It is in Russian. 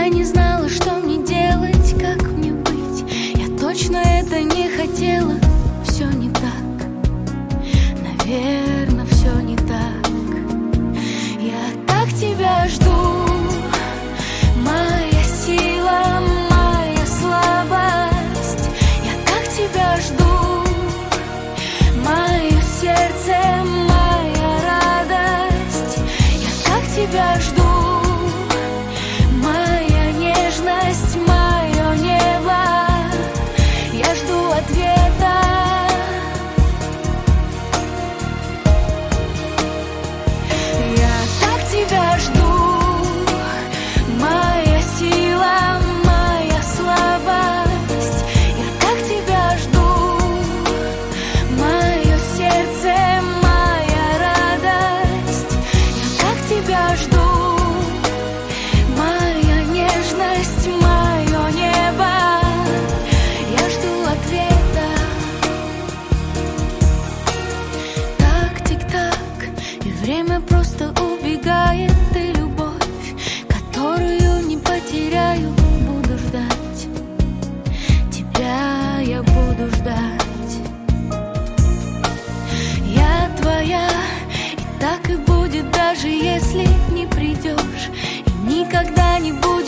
Я не знала, что мне делать, как мне быть. Я точно это не хотела, все не так. Наверное даже если не придешь и никогда не будешь.